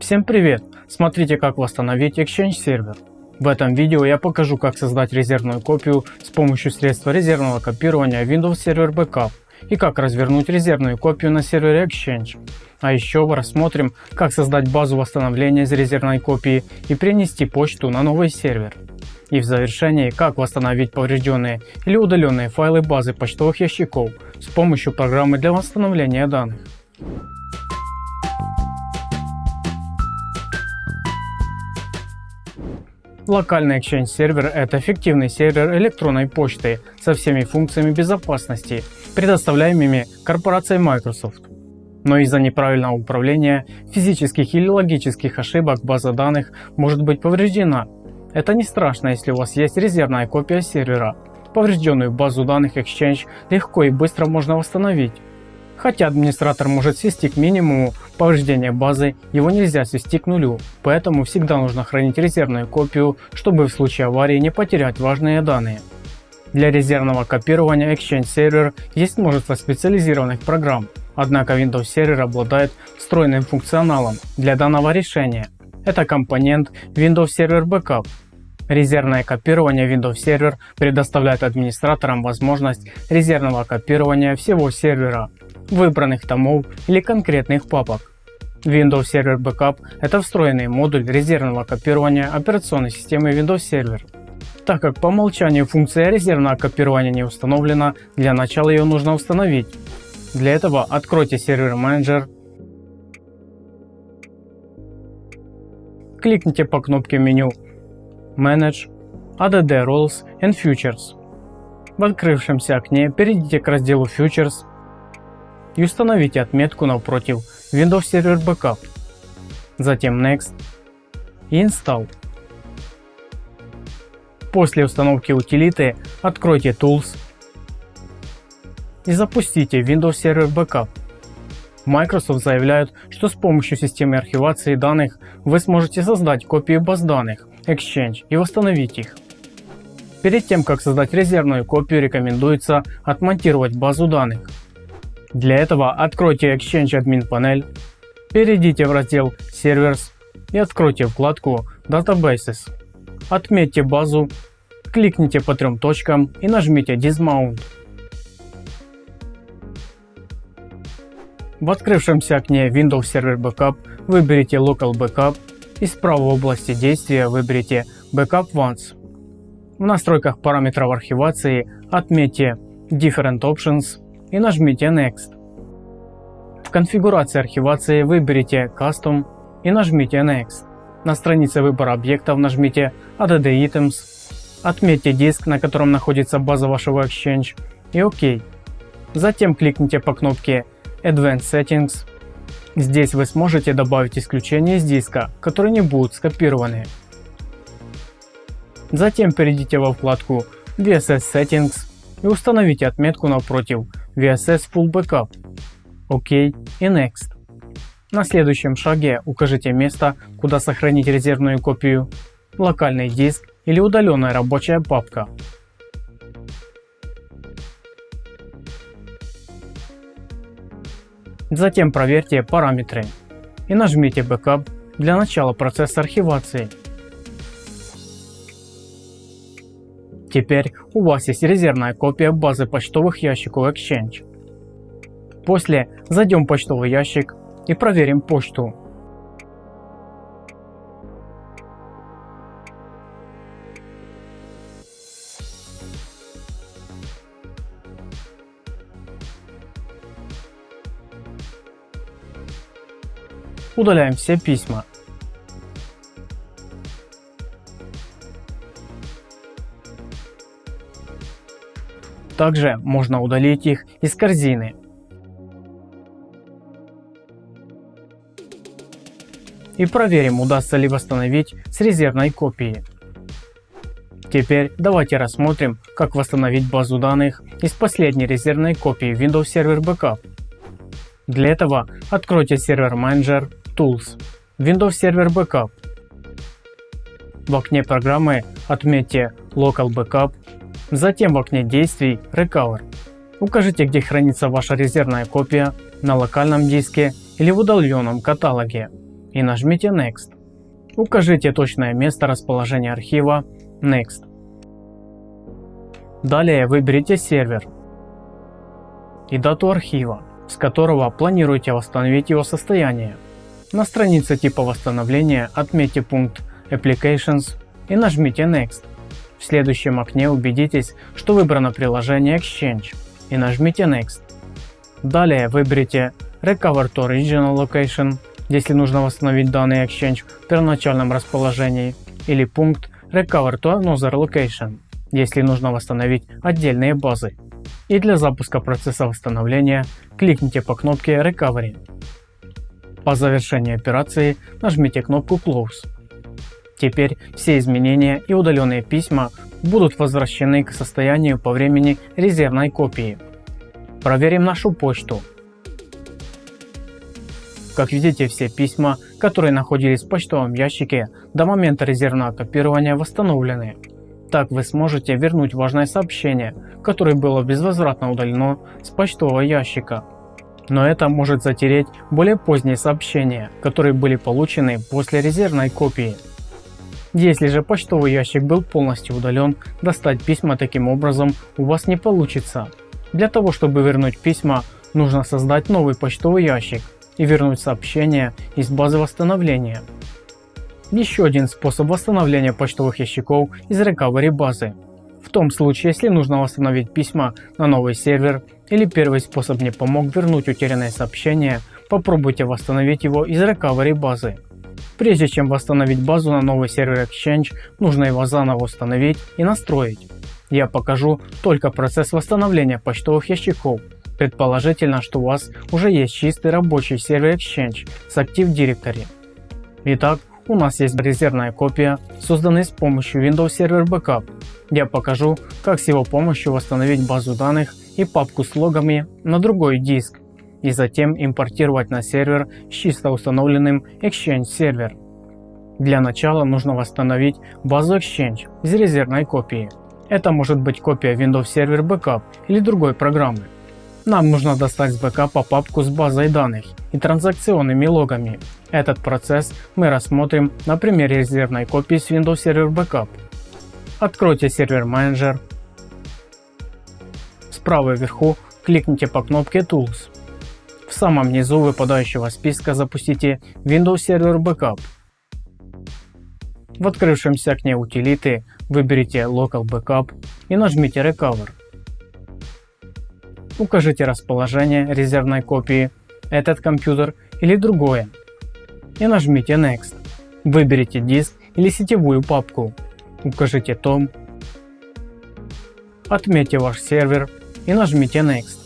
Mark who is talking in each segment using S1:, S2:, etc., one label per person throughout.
S1: Всем привет! Смотрите как восстановить Exchange сервер. В этом видео я покажу как создать резервную копию с помощью средства резервного копирования Windows Server Backup и как развернуть резервную копию на сервере Exchange. А еще рассмотрим как создать базу восстановления из резервной копии и перенести почту на новый сервер. И в завершении как восстановить поврежденные или удаленные файлы базы почтовых ящиков с помощью программы для восстановления данных. Локальный Exchange сервер – это эффективный сервер электронной почты со всеми функциями безопасности, предоставляемыми корпорацией Microsoft. Но из-за неправильного управления, физических или логических ошибок база данных может быть повреждена. Это не страшно, если у вас есть резервная копия сервера. Поврежденную базу данных Exchange легко и быстро можно восстановить. Хотя администратор может свести к минимуму повреждения базы, его нельзя свести к нулю, поэтому всегда нужно хранить резервную копию, чтобы в случае аварии не потерять важные данные. Для резервного копирования Exchange Server есть множество специализированных программ, однако Windows Server обладает встроенным функционалом для данного решения. Это компонент Windows Server Backup. Резервное копирование Windows Server предоставляет администраторам возможность резервного копирования всего сервера выбранных томов или конкретных папок. Windows Server Backup – это встроенный модуль резервного копирования операционной системы Windows Server. Так как по умолчанию функция резервного копирования не установлена, для начала ее нужно установить. Для этого откройте сервер менеджер, кликните по кнопке меню Manage, ADD Roles and Futures. В открывшемся окне перейдите к разделу Futures и установите отметку напротив Windows Server Backup, затем Next и Install. После установки утилиты откройте Tools и запустите Windows Server Backup. Microsoft заявляют, что с помощью системы архивации данных вы сможете создать копии баз данных Exchange и восстановить их. Перед тем как создать резервную копию рекомендуется отмонтировать базу данных. Для этого откройте Exchange Admin Panel, перейдите в раздел Servers и откройте вкладку Databases. Отметьте базу, кликните по трем точкам и нажмите Dismount. В открывшемся окне Windows Server Backup выберите Local Backup и справа в области действия выберите Backup Once. В настройках параметров архивации отметьте Different Options и нажмите Next. В конфигурации архивации выберите Custom и нажмите Next. На странице выбора объектов нажмите Add Items, отметьте диск, на котором находится база вашего Exchange и ОК. Затем кликните по кнопке Advanced Settings. Здесь вы сможете добавить исключения из диска, которые не будут скопированы. Затем перейдите во вкладку VSS Settings и установите отметку напротив VSS Full Backup. ОК и Next. На следующем шаге укажите место, куда сохранить резервную копию, локальный диск или удаленная рабочая папка. Затем проверьте параметры и нажмите Backup для начала процесса архивации. Теперь у вас есть резервная копия базы почтовых ящиков Exchange. После зайдем в почтовый ящик и проверим почту. Удаляем все письма Также можно удалить их из корзины. И проверим удастся ли восстановить с резервной копии. Теперь давайте рассмотрим как восстановить базу данных из последней резервной копии Windows Server Backup. Для этого откройте Server Manager, Tools, Windows Server Backup. В окне программы отметьте Local Backup Затем в окне действий Recover. Укажите где хранится ваша резервная копия на локальном диске или в удаленном каталоге. и нажмите Next. Укажите точное место расположения архива Next. Далее выберите сервер и дату архива, с которого планируете восстановить его состояние. На странице типа восстановления отметьте пункт Applications и нажмите Next. В следующем окне убедитесь, что выбрано приложение Exchange и нажмите Next. Далее выберите Recover to Original Location, если нужно восстановить данный Exchange в первоначальном расположении, или пункт Recover to Another Location, если нужно восстановить отдельные базы. И для запуска процесса восстановления кликните по кнопке Recovery. По завершении операции нажмите кнопку Close. Теперь все изменения и удаленные письма будут возвращены к состоянию по времени резервной копии. Проверим нашу почту. Как видите, все письма, которые находились в почтовом ящике до момента резервного копирования восстановлены. Так вы сможете вернуть важное сообщение, которое было безвозвратно удалено с почтового ящика. Но это может затереть более поздние сообщения, которые были получены после резервной копии. Если же почтовый ящик был полностью удален, достать письма таким образом у вас не получится. Для того чтобы вернуть письма, нужно создать новый почтовый ящик и вернуть сообщение из базы восстановления. Еще один способ восстановления почтовых ящиков из recovery базы. В том случае, если нужно восстановить письма на новый сервер или первый способ не помог вернуть утерянное сообщение, попробуйте восстановить его из recovery базы. Прежде чем восстановить базу на новый сервер Exchange, нужно его заново установить и настроить. Я покажу только процесс восстановления почтовых ящиков. Предположительно, что у вас уже есть чистый рабочий сервер Exchange с Active Directory. Итак, у нас есть резервная копия, созданная с помощью Windows Server Backup. Я покажу, как с его помощью восстановить базу данных и папку с логами на другой диск и затем импортировать на сервер с чисто установленным Exchange сервер. Для начала нужно восстановить базу Exchange из резервной копии. Это может быть копия Windows Server Backup или другой программы. Нам нужно достать с бэкапа папку с базой данных и транзакционными логами. Этот процесс мы рассмотрим на примере резервной копии с Windows Server Backup. Откройте сервер менеджер. Справа вверху кликните по кнопке Tools. В самом низу выпадающего списка запустите Windows Server Backup. В открывшемся окне утилиты выберите Local Backup и нажмите Recover. Укажите расположение резервной копии, этот компьютер или другое и нажмите Next. Выберите диск или сетевую папку, укажите том, отметьте ваш сервер и нажмите Next.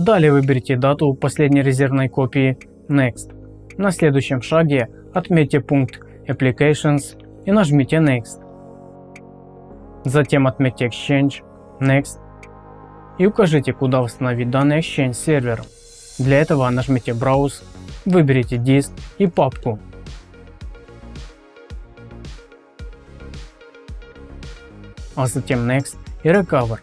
S1: Далее выберите дату последней резервной копии Next. На следующем шаге отметьте пункт Applications и нажмите Next. Затем отметьте Exchange, Next и укажите куда восстановить данный Exchange сервер. Для этого нажмите Browse, выберите диск и папку. А затем Next и Recover.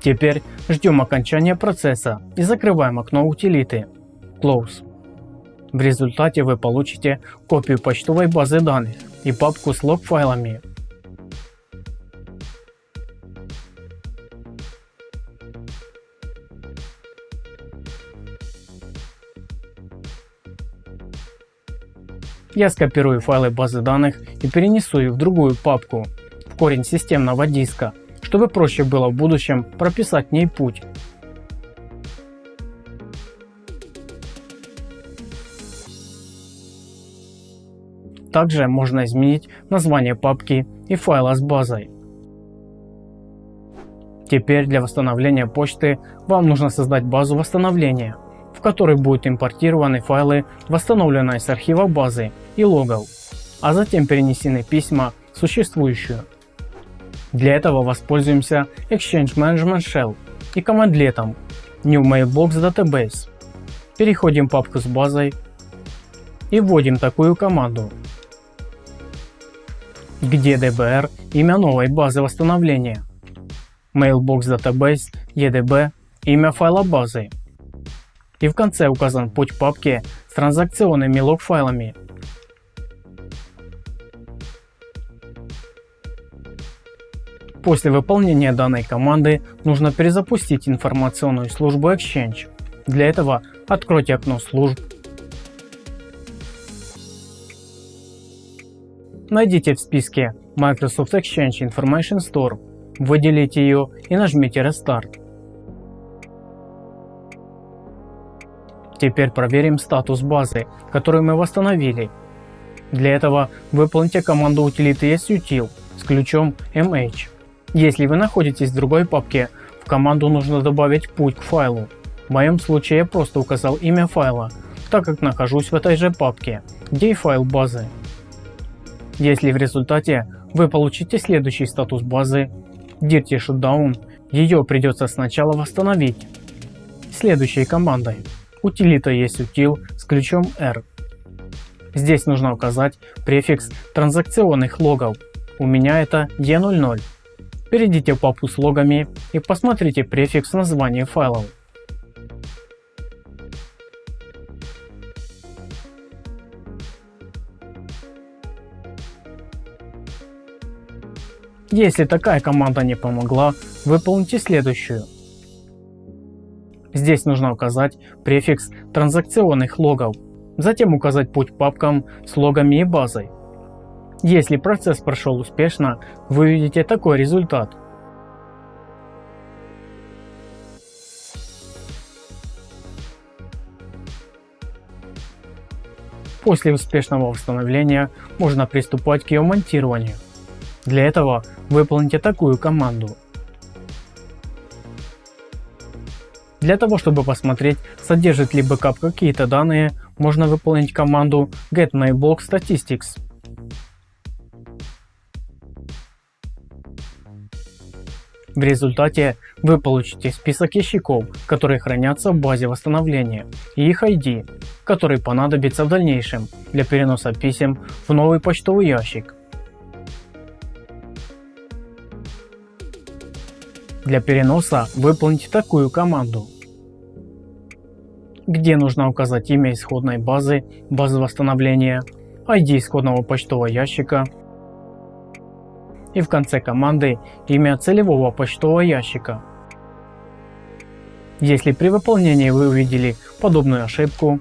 S1: Теперь ждем окончания процесса и закрываем окно утилиты Close. В результате вы получите копию почтовой базы данных и папку с лог-файлами. Я скопирую файлы базы данных и перенесу их в другую папку, в корень системного диска, чтобы проще было в будущем прописать в ней путь. Также можно изменить название папки и файла с базой. Теперь для восстановления почты вам нужно создать базу восстановления, в которой будут импортированы файлы, восстановленные с архива базы и логов, а затем перенесены письма в существующую. Для этого воспользуемся Exchange Management Shell и командлетом New Mailbox Database. Переходим в папку с базой и вводим такую команду где DBR имя новой базы восстановления, Mailbox Database EDB имя файла базы, и в конце указан путь папки с транзакционными лог файлами. После выполнения данной команды нужно перезапустить информационную службу Exchange. Для этого откройте окно служб, найдите в списке Microsoft Exchange Information Store, выделите ее и нажмите Restart. Теперь проверим статус базы, которую мы восстановили. Для этого выполните команду утилиты sutil с ключом mh. Если вы находитесь в другой папке, в команду нужно добавить путь к файлу. В моем случае я просто указал имя файла, так как нахожусь в этой же папке, где и файл базы. Если в результате вы получите следующий статус базы Dirty Shutdown, ее придется сначала восстановить. Следующей командой утилита есть util с ключом R. Здесь нужно указать префикс транзакционных логов, у меня это E00. Перейдите в папку с логами и посмотрите префикс названия файлов. Если такая команда не помогла, выполните следующую. Здесь нужно указать префикс транзакционных логов, затем указать путь папкам с логами и базой. Если процесс прошел успешно, вы увидите такой результат. После успешного восстановления можно приступать к ее монтированию. Для этого выполните такую команду. Для того чтобы посмотреть содержит ли бэкап какие-то данные, можно выполнить команду getMyBlockStatistics. В результате вы получите список ящиков, которые хранятся в базе восстановления и их ID, который понадобится в дальнейшем для переноса писем в новый почтовый ящик. Для переноса выполните такую команду, где нужно указать имя исходной базы, базы восстановления, ID исходного почтового ящика, и в конце команды имя целевого почтового ящика. Если при выполнении вы увидели подобную ошибку,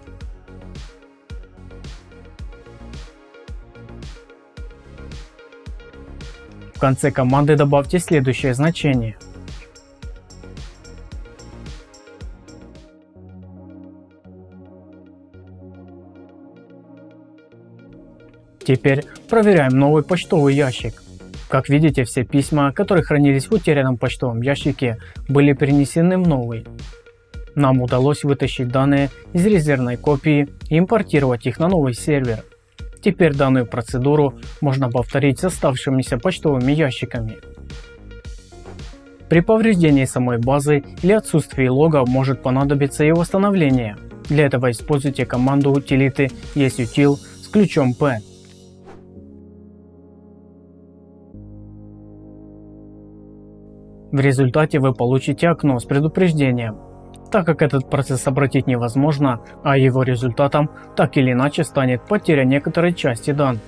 S1: в конце команды добавьте следующее значение. Теперь проверяем новый почтовый ящик. Как видите, все письма, которые хранились в утерянном почтовом ящике, были перенесены в новый. Нам удалось вытащить данные из резервной копии и импортировать их на новый сервер. Теперь данную процедуру можно повторить с оставшимися почтовыми ящиками. При повреждении самой базы или отсутствии лога может понадобиться и восстановление. Для этого используйте команду утилиты ESUtil с ключом P. В результате вы получите окно с предупреждением. Так как этот процесс обратить невозможно, а его результатом так или иначе станет потеря некоторой части данных.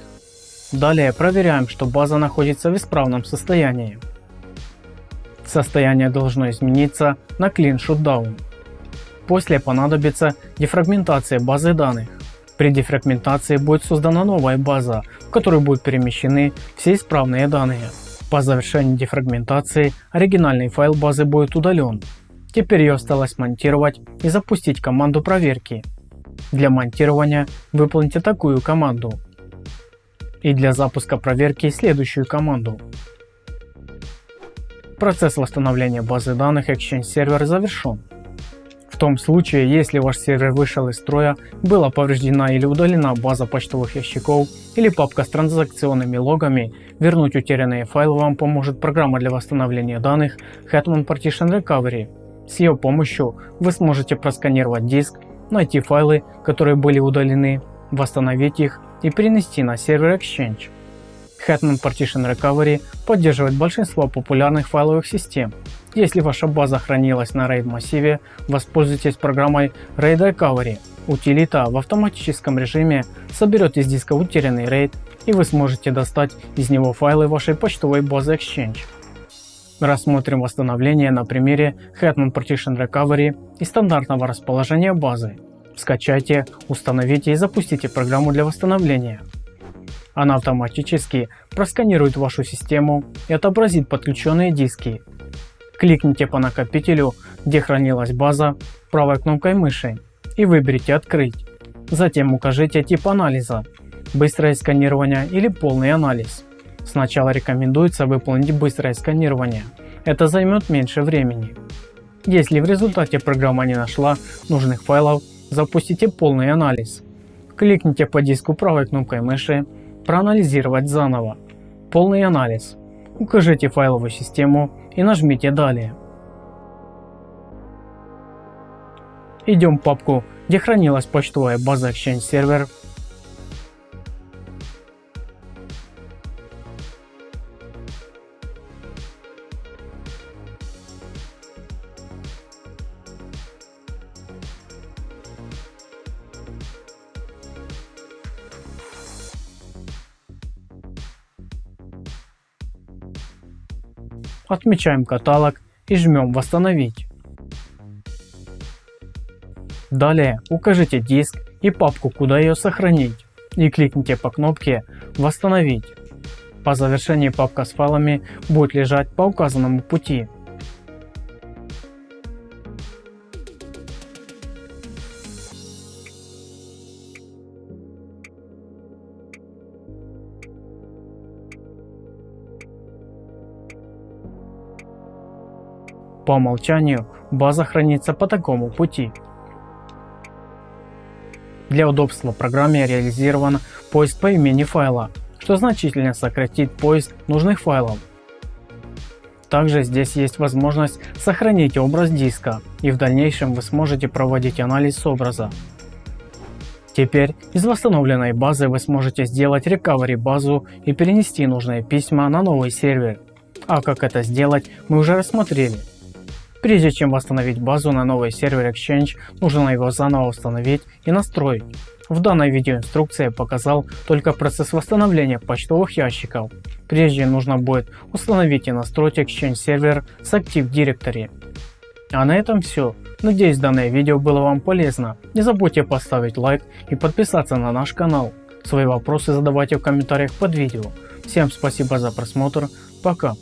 S1: Далее проверяем, что база находится в исправном состоянии. Состояние должно измениться на Clean Shutdown. После понадобится дефрагментация базы данных. При дефрагментации будет создана новая база, в которую будут перемещены все исправные данные. По завершении дефрагментации оригинальный файл базы будет удален. Теперь ее осталось монтировать и запустить команду проверки. Для монтирования выполните такую команду. И для запуска проверки следующую команду. Процесс восстановления базы данных Exchange Server завершен том случае, если ваш сервер вышел из строя, была повреждена или удалена база почтовых ящиков или папка с транзакционными логами, вернуть утерянные файлы вам поможет программа для восстановления данных Hetman Partition Recovery. С ее помощью вы сможете просканировать диск, найти файлы, которые были удалены, восстановить их и перенести на сервер Exchange. Hetman Partition Recovery поддерживает большинство популярных файловых систем Если ваша база хранилась на RAID массиве, воспользуйтесь программой RAID Recovery. Утилита в автоматическом режиме соберет из диска утерянный RAID и вы сможете достать из него файлы вашей почтовой базы Exchange. Рассмотрим восстановление на примере Hetman Partition Recovery и стандартного расположения базы. Скачайте, установите и запустите программу для восстановления. Она автоматически просканирует вашу систему и отобразит подключенные диски. Кликните по накопителю, где хранилась база, правой кнопкой мыши и выберите «Открыть». Затем укажите тип анализа – быстрое сканирование или полный анализ. Сначала рекомендуется выполнить быстрое сканирование, это займет меньше времени. Если в результате программа не нашла нужных файлов, запустите полный анализ. Кликните по диску правой кнопкой мыши «Проанализировать заново». Полный анализ. Укажите файловую систему и нажмите «Далее». Идем в папку, где хранилась почтовая база Exchange Server Отмечаем каталог и жмем «Восстановить». Далее укажите диск и папку, куда ее сохранить и кликните по кнопке «Восстановить». По завершении папка с файлами будет лежать по указанному пути. По умолчанию база хранится по такому пути. Для удобства в программе реализован поиск по имени файла, что значительно сократит поиск нужных файлов. Также здесь есть возможность сохранить образ диска и в дальнейшем вы сможете проводить анализ образа. Теперь из восстановленной базы вы сможете сделать recovery базу и перенести нужные письма на новый сервер. А как это сделать мы уже рассмотрели. Прежде чем восстановить базу на новый сервер Exchange, нужно его заново установить и настроить. В данной видеоинструкции я показал только процесс восстановления почтовых ящиков. Прежде нужно будет установить и настроить Exchange сервер с Active Directory. А на этом все. Надеюсь данное видео было вам полезно. Не забудьте поставить лайк и подписаться на наш канал. Свои вопросы задавайте в комментариях под видео. Всем спасибо за просмотр. Пока.